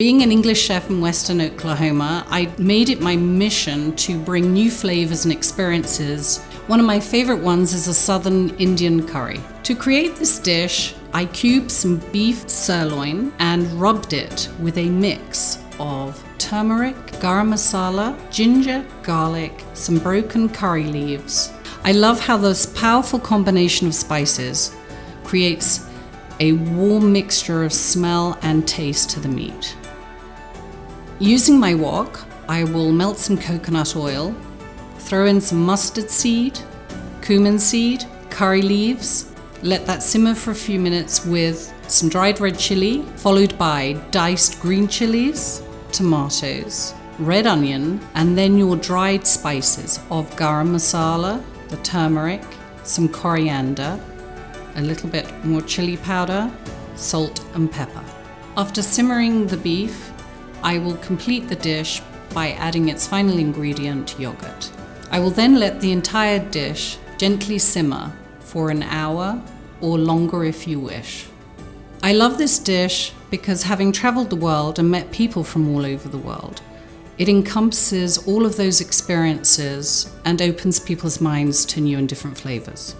Being an English chef in Western Oklahoma, I made it my mission to bring new flavors and experiences. One of my favorite ones is a Southern Indian curry. To create this dish, I cubed some beef sirloin and rubbed it with a mix of turmeric, garam masala, ginger, garlic, some broken curry leaves. I love how this powerful combination of spices creates a warm mixture of smell and taste to the meat. Using my wok, I will melt some coconut oil, throw in some mustard seed, cumin seed, curry leaves, let that simmer for a few minutes with some dried red chili, followed by diced green chilies, tomatoes, red onion, and then your dried spices of garam masala, the turmeric, some coriander, a little bit more chili powder, salt and pepper. After simmering the beef, I will complete the dish by adding its final ingredient, yogurt. I will then let the entire dish gently simmer for an hour or longer if you wish. I love this dish because having traveled the world and met people from all over the world, it encompasses all of those experiences and opens people's minds to new and different flavors.